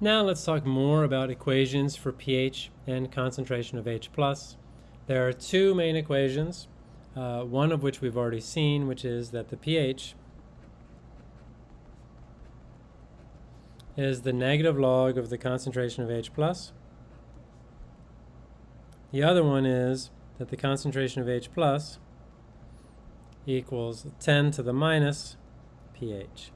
Now let's talk more about equations for pH and concentration of H+. There are two main equations, uh, one of which we've already seen, which is that the pH is the negative log of the concentration of H+. The other one is that the concentration of H plus equals 10 to the minus pH.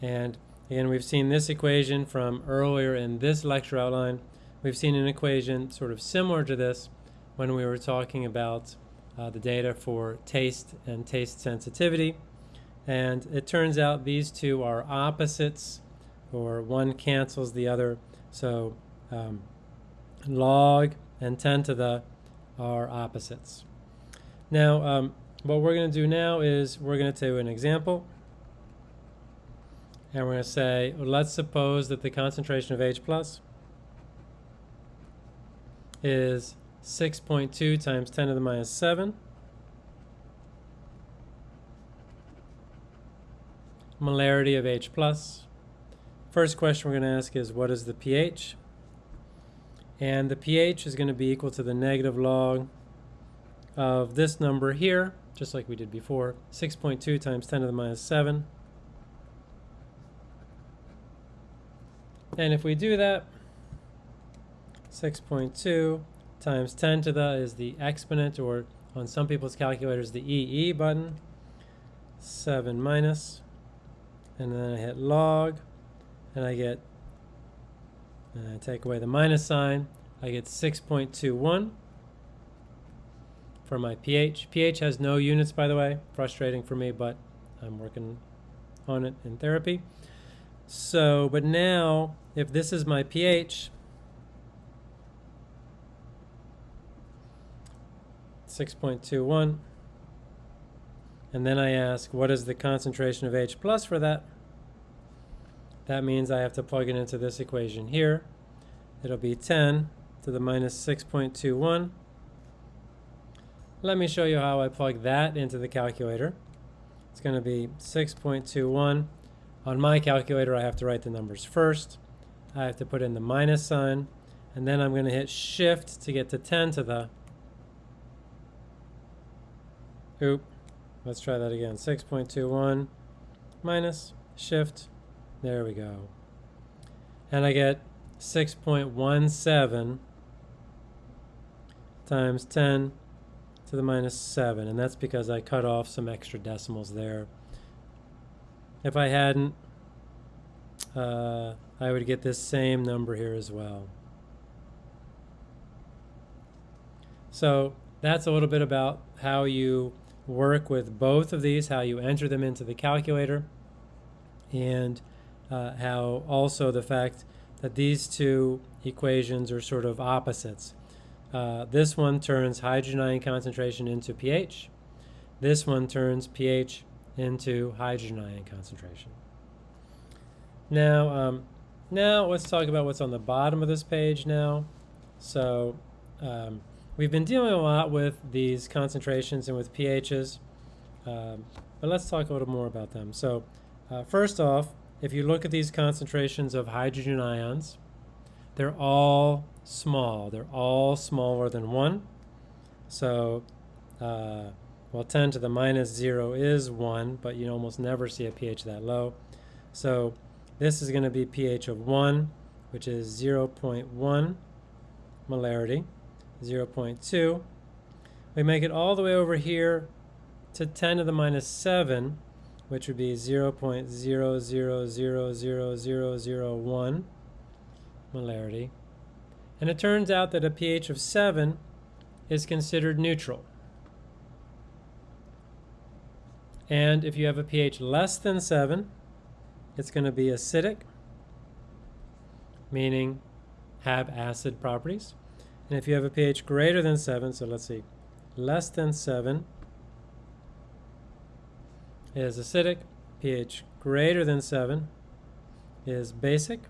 And again, we've seen this equation from earlier in this lecture outline. We've seen an equation sort of similar to this when we were talking about uh, the data for taste and taste sensitivity. And it turns out these two are opposites, or one cancels the other. So um, log and 10 to the are opposites. Now, um, what we're going to do now is we're going to do an example. And we're going to say, let's suppose that the concentration of H plus is 6.2 times 10 to the minus 7. Molarity of H plus. First question we're going to ask is, what is the pH? And the pH is going to be equal to the negative log of this number here, just like we did before, 6.2 times 10 to the minus 7. And if we do that, 6.2 times 10 to the is the exponent, or on some people's calculators, the EE button, 7 minus, and then I hit log, and I get and I take away the minus sign, I get 6.21 for my pH. pH has no units, by the way. Frustrating for me, but I'm working on it in therapy. So, but now, if this is my pH, 6.21, and then I ask, what is the concentration of H plus for that? That means I have to plug it into this equation here. It'll be 10 to the minus 6.21. Let me show you how I plug that into the calculator. It's going to be 6.21. On my calculator, I have to write the numbers first. I have to put in the minus sign, and then I'm going to hit shift to get to 10 to the, oop, let's try that again, 6.21 minus shift there we go. And I get 6.17 times 10 to the minus 7. And that's because I cut off some extra decimals there. If I hadn't, uh, I would get this same number here as well. So that's a little bit about how you work with both of these, how you enter them into the calculator. And uh, how also the fact that these two equations are sort of opposites. Uh, this one turns hydrogen ion concentration into pH. This one turns pH into hydrogen ion concentration. Now, um, now let's talk about what's on the bottom of this page now. So um, we've been dealing a lot with these concentrations and with pHs, um, but let's talk a little more about them. So uh, first off, if you look at these concentrations of hydrogen ions, they're all small. They're all smaller than 1. So, uh, well, 10 to the minus 0 is 1, but you almost never see a pH that low. So this is going to be pH of 1, which is 0 0.1 molarity, 0 0.2. We make it all the way over here to 10 to the minus 7, which would be 0.00000001 molarity. And it turns out that a pH of 7 is considered neutral. And if you have a pH less than 7, it's going to be acidic, meaning have acid properties. And if you have a pH greater than 7, so let's see, less than 7, is acidic, pH greater than 7 is basic.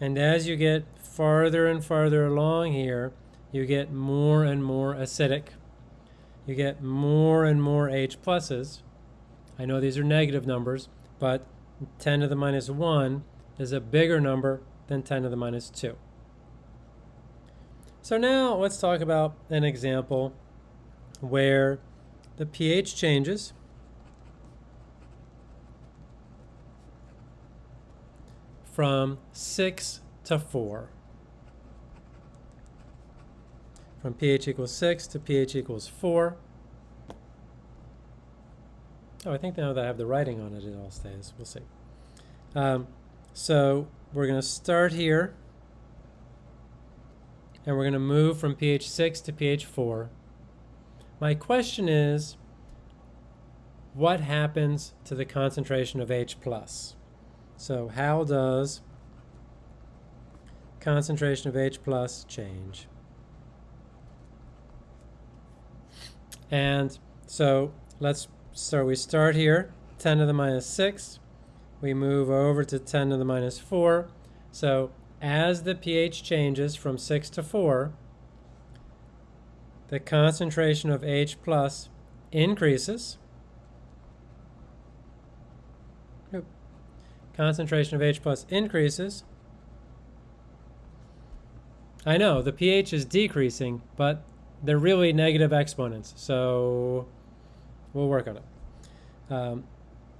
And as you get farther and farther along here, you get more and more acidic. You get more and more H pluses. I know these are negative numbers, but 10 to the minus 1 is a bigger number than 10 to the minus 2. So now let's talk about an example where the pH changes from 6 to 4. From pH equals 6 to pH equals 4. Oh, I think now that I have the writing on it, it all stays. We'll see. Um, so we're going to start here, and we're going to move from pH 6 to pH 4. My question is, what happens to the concentration of H+. plus? So how does concentration of H plus change? And so let's, so we start here, 10 to the minus 6. We move over to 10 to the minus 4. So as the pH changes from 6 to 4, the concentration of H plus increases. concentration of H plus increases. I know, the pH is decreasing, but they're really negative exponents, so we'll work on it. Um,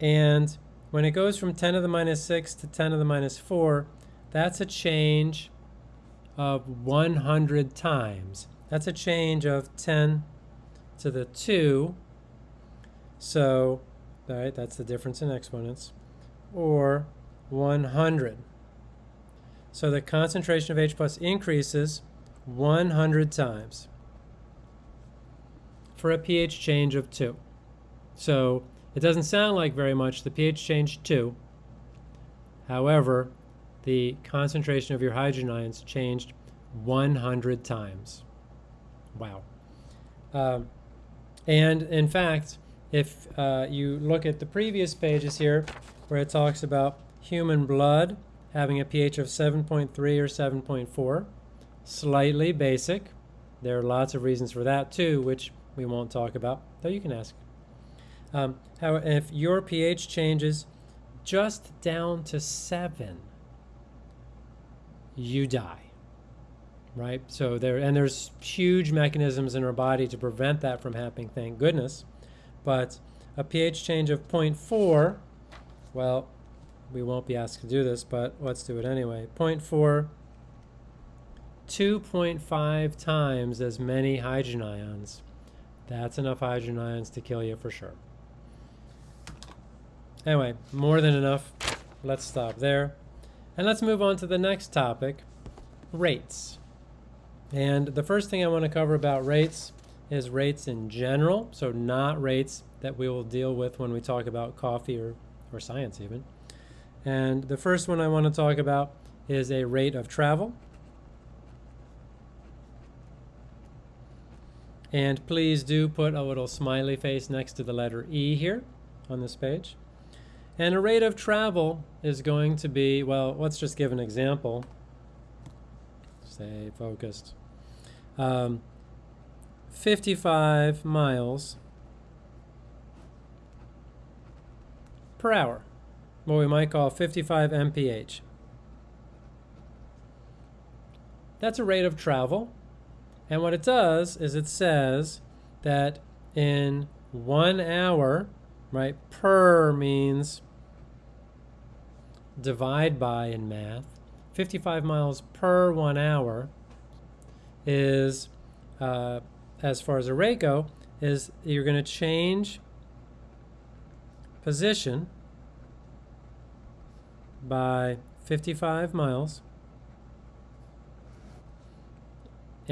and when it goes from 10 to the minus 6 to 10 to the minus 4, that's a change of 100 times. That's a change of 10 to the 2. So, all right, that's the difference in exponents or 100. So the concentration of H plus increases 100 times for a pH change of 2. So it doesn't sound like very much. The pH changed 2. However, the concentration of your hydrogen ions changed 100 times. Wow. Um, and in fact, if uh, you look at the previous pages here, where it talks about human blood having a pH of 7.3 or 7.4. Slightly basic. There are lots of reasons for that too, which we won't talk about, though you can ask. Um, how, if your pH changes just down to 7, you die. Right? So there, and there's huge mechanisms in our body to prevent that from happening, thank goodness. But a pH change of 0.4 well, we won't be asked to do this, but let's do it anyway. 0.4, 2.5 times as many hydrogen ions. That's enough hydrogen ions to kill you for sure. Anyway, more than enough. Let's stop there. And let's move on to the next topic, rates. And the first thing I want to cover about rates is rates in general, so not rates that we will deal with when we talk about coffee or or science even. And the first one I want to talk about is a rate of travel. And please do put a little smiley face next to the letter E here on this page. And a rate of travel is going to be, well, let's just give an example. Stay focused. Um, 55 miles per hour, what we might call 55 mph. That's a rate of travel. And what it does is it says that in one hour, right, per means divide by in math, 55 miles per one hour is, uh, as far as a rate go, is you're going to change position by 55 miles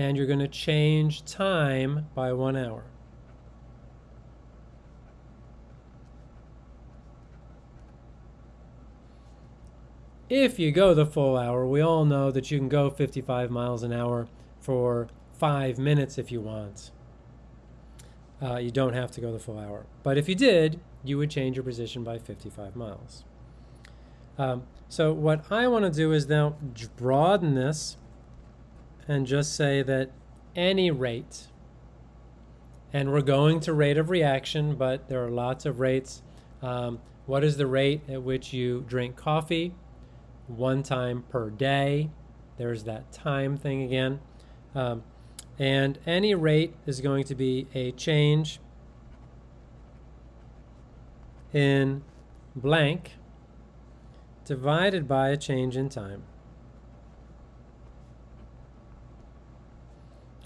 and you're going to change time by one hour. If you go the full hour, we all know that you can go 55 miles an hour for five minutes if you want. Uh, you don't have to go the full hour. But if you did, you would change your position by 55 miles. Um, so what I want to do is now broaden this and just say that any rate, and we're going to rate of reaction, but there are lots of rates. Um, what is the rate at which you drink coffee? One time per day. There's that time thing again. Um, and any rate is going to be a change in blank divided by a change in time.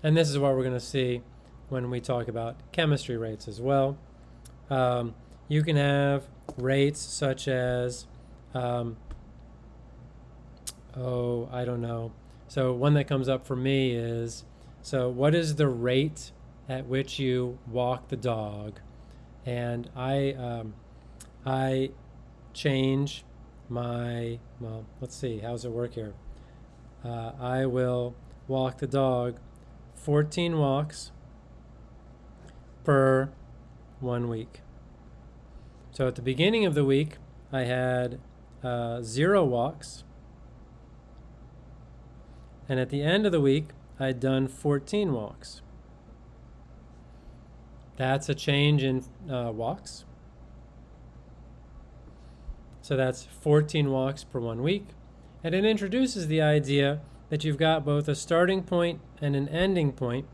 And this is what we're going to see when we talk about chemistry rates as well. Um, you can have rates such as, um, oh, I don't know. So one that comes up for me is, so what is the rate at which you walk the dog? And I, um, I change my, well, let's see, how does it work here? Uh, I will walk the dog 14 walks per one week. So at the beginning of the week, I had uh, zero walks. And at the end of the week, I'd done 14 walks. That's a change in uh, walks. So that's 14 walks per one week. And it introduces the idea that you've got both a starting point and an ending point.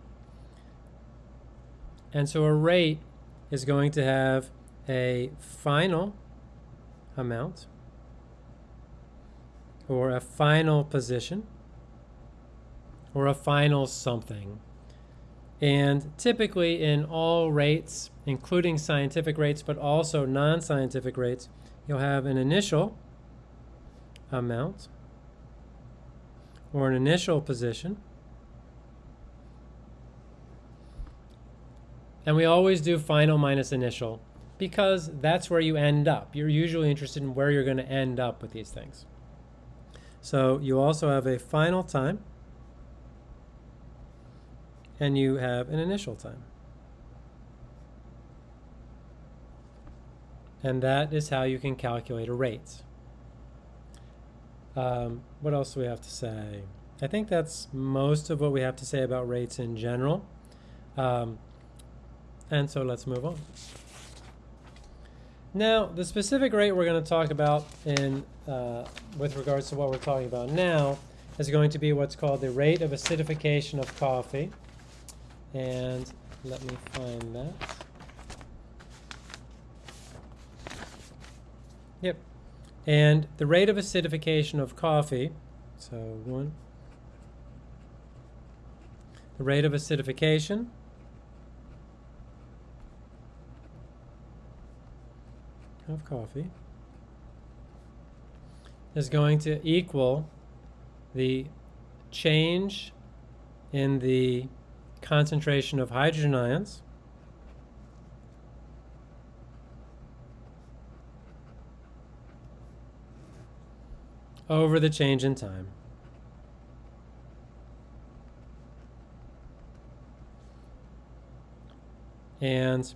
And so a rate is going to have a final amount or a final position or a final something. And typically in all rates, including scientific rates, but also non-scientific rates, you'll have an initial amount or an initial position. And we always do final minus initial because that's where you end up. You're usually interested in where you're going to end up with these things. So you also have a final time and you have an initial time. And that is how you can calculate a rate. Um, what else do we have to say? I think that's most of what we have to say about rates in general. Um, and so let's move on. Now, the specific rate we're going to talk about in uh, with regards to what we're talking about now is going to be what's called the rate of acidification of coffee. And let me find that. Yep. And the rate of acidification of coffee, so one, the rate of acidification. Of coffee. Is going to equal the change in the concentration of hydrogen ions over the change in time. And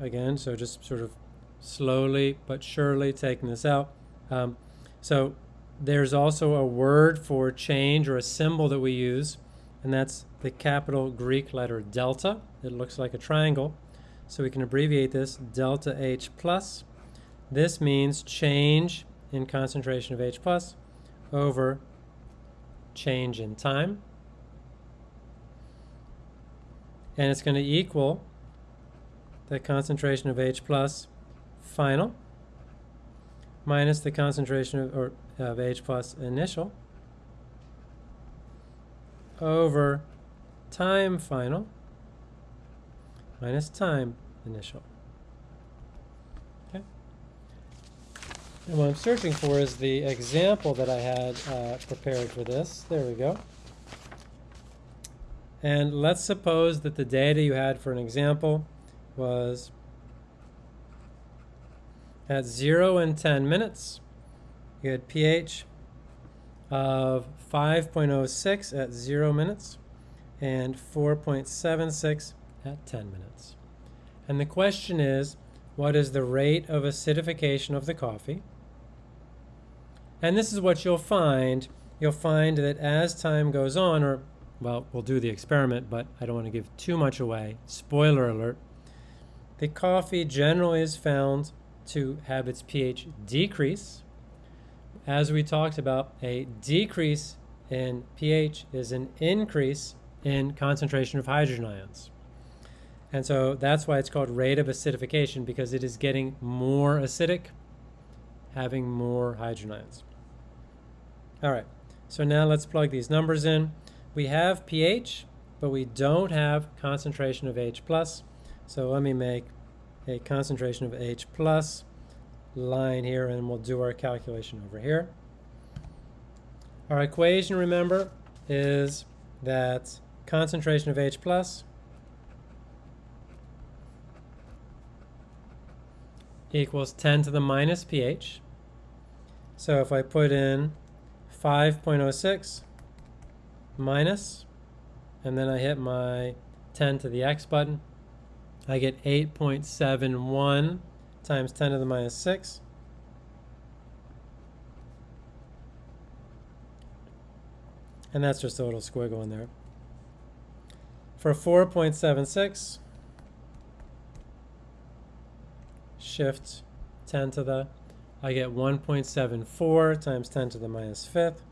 again, so just sort of slowly but surely taking this out. Um, so there's also a word for change or a symbol that we use, and that's the capital Greek letter delta. It looks like a triangle. So we can abbreviate this delta H plus. This means change in concentration of H plus over change in time. And it's going to equal the concentration of H plus final minus the concentration of, or, of H plus initial over time final minus time initial. And what I'm searching for is the example that I had uh, prepared for this. There we go. And let's suppose that the data you had for an example was at 0 and 10 minutes. You had pH of 5.06 at 0 minutes and 4.76 at 10 minutes. And the question is, what is the rate of acidification of the coffee? And this is what you'll find. You'll find that as time goes on, or, well, we'll do the experiment, but I don't want to give too much away. Spoiler alert. The coffee generally is found to have its pH decrease. As we talked about, a decrease in pH is an increase in concentration of hydrogen ions. And so that's why it's called rate of acidification because it is getting more acidic, having more hydrogen ions. All right, so now let's plug these numbers in. We have pH, but we don't have concentration of H+. plus. So let me make a concentration of H plus line here and we'll do our calculation over here. Our equation, remember, is that concentration of H plus equals 10 to the minus pH. So if I put in 5.06 minus, and then I hit my 10 to the x button, I get 8.71 times 10 to the minus 6. And that's just a little squiggle in there. For 4.76, shift 10 to the, I get 1.74 times 10 to the minus fifth.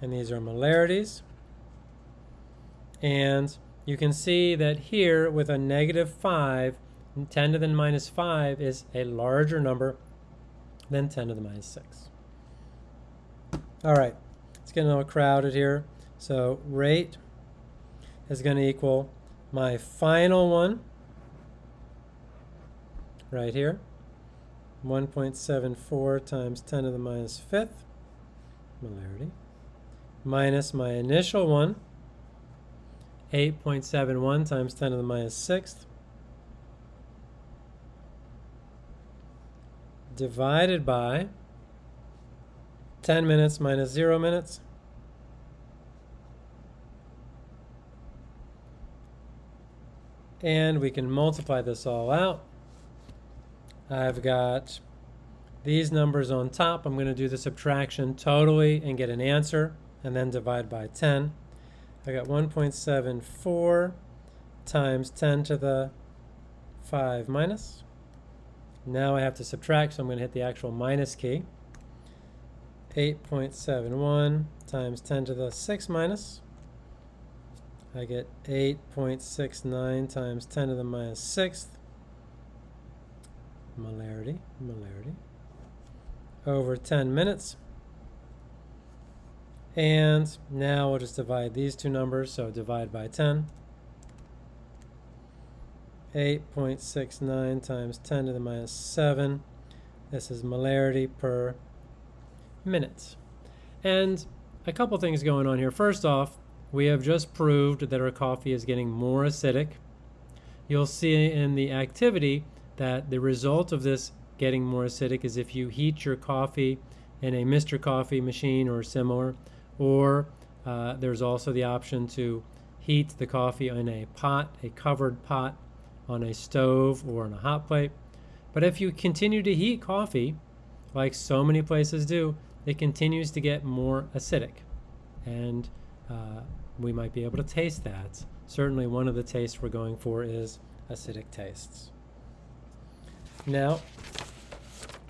And these are molarities. And you can see that here with a negative 5, 10 to the minus 5 is a larger number than 10 to the minus 6. All right, it's getting a little crowded here. So rate is going to equal my final one. Right here, 1.74 times 10 to the minus fifth, molarity, minus my initial one, 8.71 times 10 to the minus sixth, divided by 10 minutes minus 0 minutes, and we can multiply this all out. I've got these numbers on top. I'm going to do the subtraction totally and get an answer and then divide by 10. I got 1.74 times 10 to the 5 minus. Now I have to subtract, so I'm going to hit the actual minus key. 8.71 times 10 to the 6 minus. I get 8.69 times 10 to the minus sixth molarity, molarity, over 10 minutes. And now we'll just divide these two numbers, so divide by 10. 8.69 times 10 to the minus 7. This is molarity per minute. And a couple things going on here. First off, we have just proved that our coffee is getting more acidic. You'll see in the activity that the result of this getting more acidic is if you heat your coffee in a Mr. Coffee machine or similar, or uh, there's also the option to heat the coffee in a pot, a covered pot on a stove or on a hot plate. But if you continue to heat coffee, like so many places do, it continues to get more acidic. And uh, we might be able to taste that. Certainly one of the tastes we're going for is acidic tastes. Now,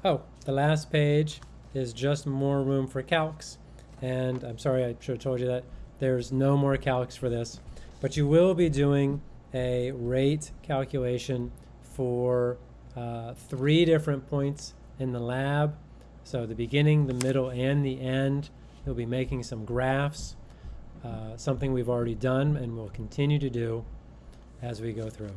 oh, the last page is just more room for calcs. And I'm sorry, I should have told you that. There's no more calcs for this. But you will be doing a rate calculation for uh, three different points in the lab. So the beginning, the middle, and the end. You'll be making some graphs uh, something we've already done and will continue to do as we go through.